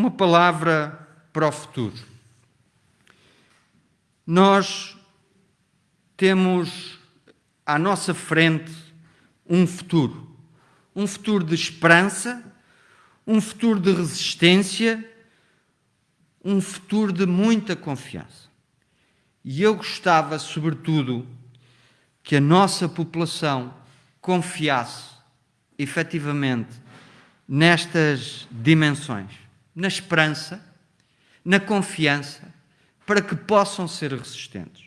uma palavra para o futuro. Nós temos à nossa frente um futuro. Um futuro de esperança, um futuro de resistência, um futuro de muita confiança. E eu gostava, sobretudo, que a nossa população confiasse efetivamente nestas dimensões, na esperança, na confiança, para que possam ser resistentes.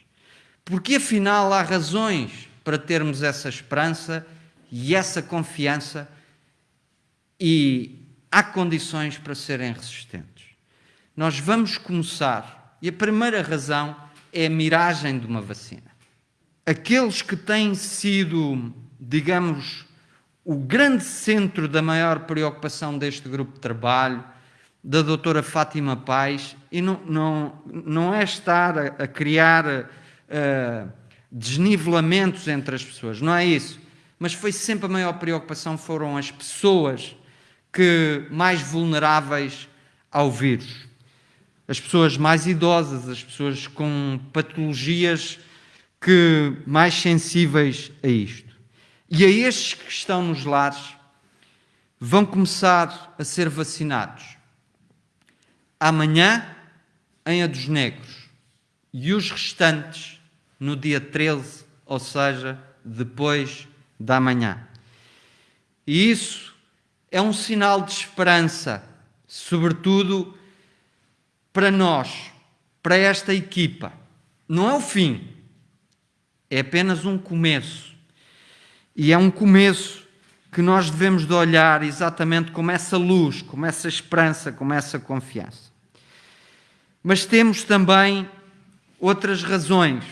Porque afinal há razões para termos essa esperança e essa confiança e há condições para serem resistentes. Nós vamos começar, e a primeira razão é a miragem de uma vacina. Aqueles que têm sido, digamos, o grande centro da maior preocupação deste grupo de trabalho, da doutora Fátima Paz, e não, não, não é estar a, a criar uh, desnivelamentos entre as pessoas, não é isso. Mas foi sempre a maior preocupação, foram as pessoas que mais vulneráveis ao vírus. As pessoas mais idosas, as pessoas com patologias que mais sensíveis a isto. E a estes que estão nos lares vão começar a ser vacinados. Amanhã, em A dos Negros. E os restantes no dia 13, ou seja, depois da manhã. E isso é um sinal de esperança, sobretudo para nós, para esta equipa. Não é o fim, é apenas um começo. E é um começo que nós devemos de olhar exatamente como essa luz, como essa esperança, como essa confiança. Mas temos também outras razões.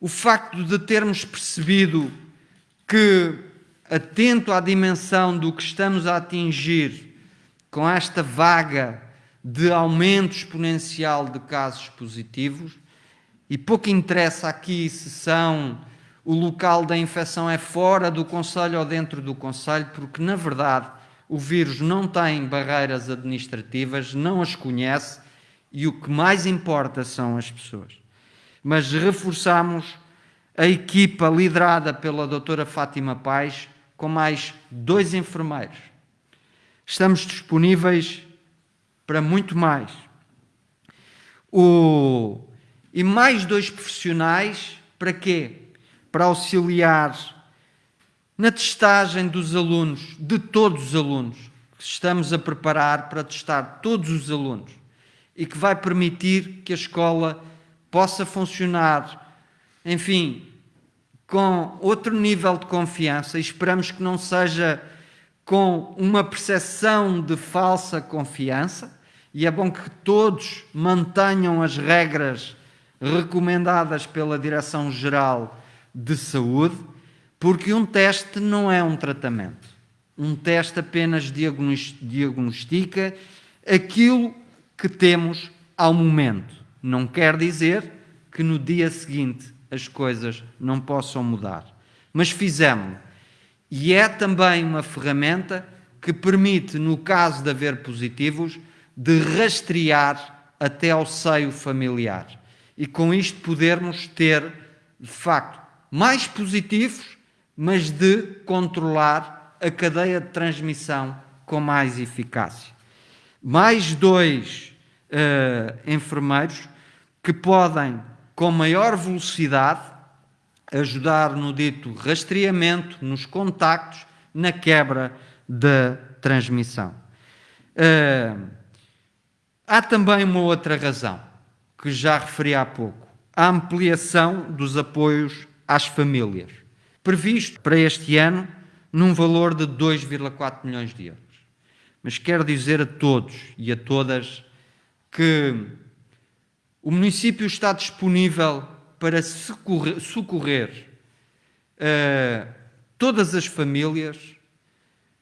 O facto de termos percebido que, atento à dimensão do que estamos a atingir com esta vaga de aumento exponencial de casos positivos, e pouco interessa aqui se são o local da infecção é fora do Conselho ou dentro do Conselho, porque, na verdade, o vírus não tem barreiras administrativas, não as conhece e o que mais importa são as pessoas. Mas reforçamos a equipa liderada pela doutora Fátima Paz com mais dois enfermeiros. Estamos disponíveis para muito mais. O... E mais dois profissionais para quê? para auxiliar na testagem dos alunos, de todos os alunos, estamos a preparar para testar todos os alunos e que vai permitir que a escola possa funcionar, enfim, com outro nível de confiança e esperamos que não seja com uma percepção de falsa confiança e é bom que todos mantenham as regras recomendadas pela Direção-Geral de saúde, porque um teste não é um tratamento. Um teste apenas diagnostica aquilo que temos ao momento. Não quer dizer que no dia seguinte as coisas não possam mudar. Mas fizemos. E é também uma ferramenta que permite, no caso de haver positivos, de rastrear até ao seio familiar. E com isto podermos ter, de facto, mais positivos, mas de controlar a cadeia de transmissão com mais eficácia. Mais dois enfermeiros que podem, com maior velocidade, ajudar no dito rastreamento, nos contactos, na quebra da transmissão. Uh, há também uma outra razão, que já referi há pouco, a ampliação dos apoios às famílias, previsto para este ano num valor de 2,4 milhões de euros. Mas quero dizer a todos e a todas que o município está disponível para socorrer, socorrer uh, todas as famílias,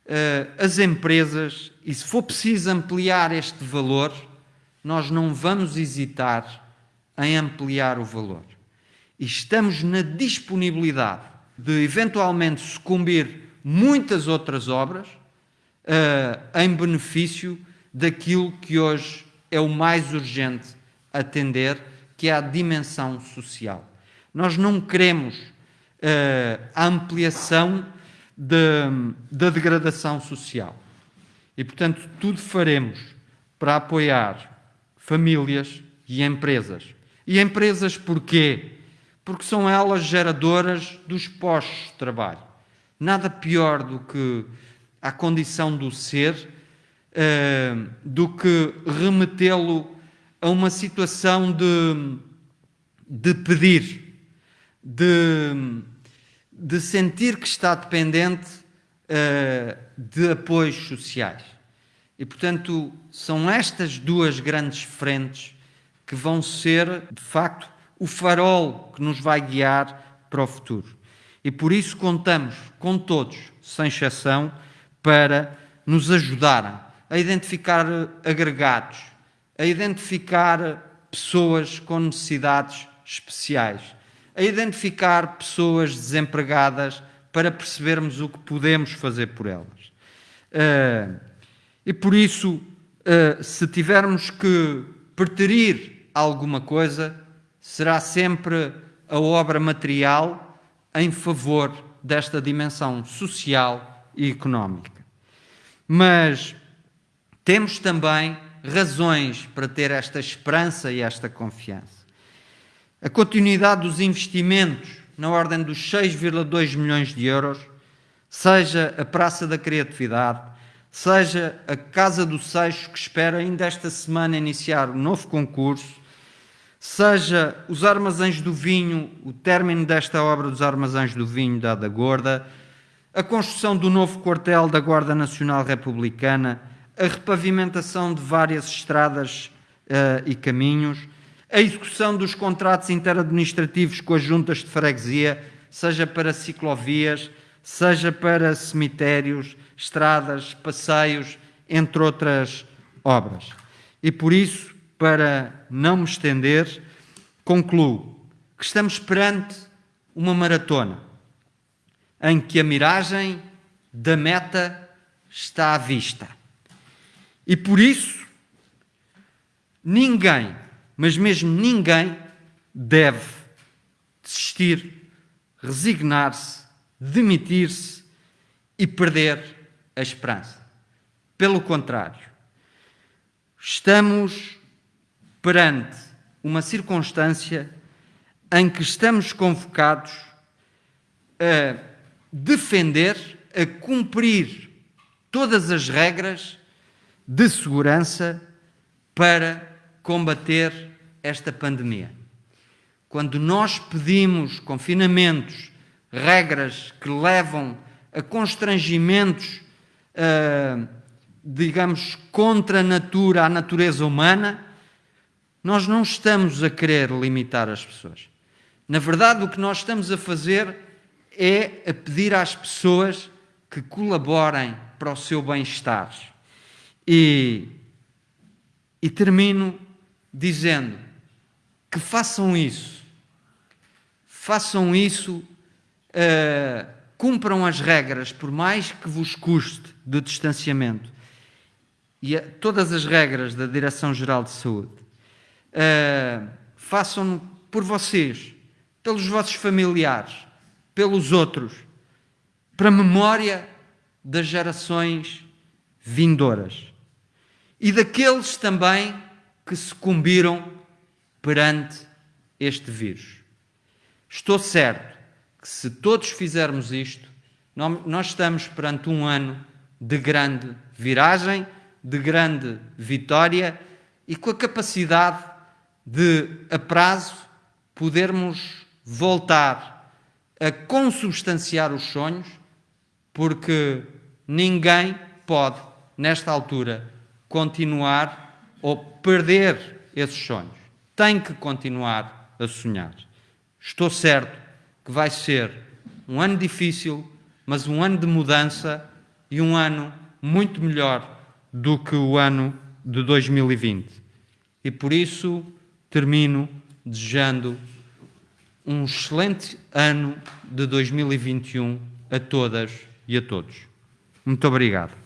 uh, as empresas, e se for preciso ampliar este valor, nós não vamos hesitar em ampliar o valor. E estamos na disponibilidade de eventualmente sucumbir muitas outras obras uh, em benefício daquilo que hoje é o mais urgente atender, que é a dimensão social. Nós não queremos uh, a ampliação da degradação social. E, portanto, tudo faremos para apoiar famílias e empresas. E empresas porquê? Porque são elas geradoras dos postos de trabalho. Nada pior do que a condição do ser, uh, do que remetê-lo a uma situação de, de pedir, de, de sentir que está dependente uh, de apoios sociais. E, portanto, são estas duas grandes frentes que vão ser, de facto, o farol que nos vai guiar para o futuro. E por isso contamos com todos, sem exceção, para nos ajudarem a identificar agregados, a identificar pessoas com necessidades especiais, a identificar pessoas desempregadas para percebermos o que podemos fazer por elas. Uh, e por isso, se tivermos que preterir alguma coisa, será sempre a obra material em favor desta dimensão social e económica. Mas temos também razões para ter esta esperança e esta confiança. A continuidade dos investimentos na ordem dos 6,2 milhões de euros, seja a Praça da Criatividade, seja a Casa do Seixo, que espera ainda esta semana iniciar um novo concurso, seja os Armazéns do Vinho, o término desta obra dos Armazéns do Vinho da Ada Gorda, a construção do novo quartel da Guarda Nacional Republicana, a repavimentação de várias estradas uh, e caminhos, a execução dos contratos interadministrativos com as juntas de freguesia, seja para ciclovias, seja para cemitérios, estradas, passeios, entre outras obras. E por isso, para não me estender, concluo que estamos perante uma maratona em que a miragem da meta está à vista. E por isso, ninguém, mas mesmo ninguém, deve desistir, resignar-se, demitir-se e perder a esperança. Pelo contrário, estamos perante uma circunstância em que estamos convocados a defender, a cumprir todas as regras de segurança para combater esta pandemia. Quando nós pedimos confinamentos, regras que levam a constrangimentos, uh, digamos, contra a natura, a natureza humana, nós não estamos a querer limitar as pessoas. Na verdade, o que nós estamos a fazer é a pedir às pessoas que colaborem para o seu bem-estar. E, e termino dizendo que façam isso. Façam isso, uh, cumpram as regras, por mais que vos custe, de distanciamento. E a, todas as regras da Direção-Geral de Saúde. Uh, façam por vocês, pelos vossos familiares, pelos outros, para a memória das gerações vindouras e daqueles também que sucumbiram perante este vírus. Estou certo que se todos fizermos isto, nós estamos perante um ano de grande viragem, de grande vitória e com a capacidade de, a prazo, podermos voltar a consubstanciar os sonhos, porque ninguém pode, nesta altura, continuar ou perder esses sonhos. Tem que continuar a sonhar. Estou certo que vai ser um ano difícil, mas um ano de mudança e um ano muito melhor do que o ano de 2020. E por isso termino desejando um excelente ano de 2021 a todas e a todos. Muito obrigado.